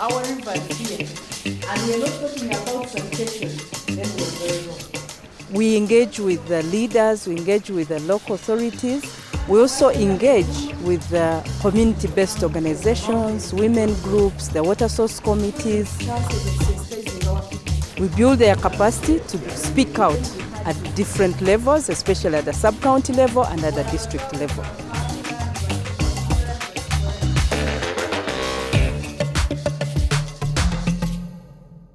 our rivers here, and we're not talking about sanitation, then we're very wrong. We engage with the leaders, we engage with the local authorities. We also engage with the community-based organizations, women groups, the water source committees. We build their capacity to speak out at different levels, especially at the sub-county level and at the district level.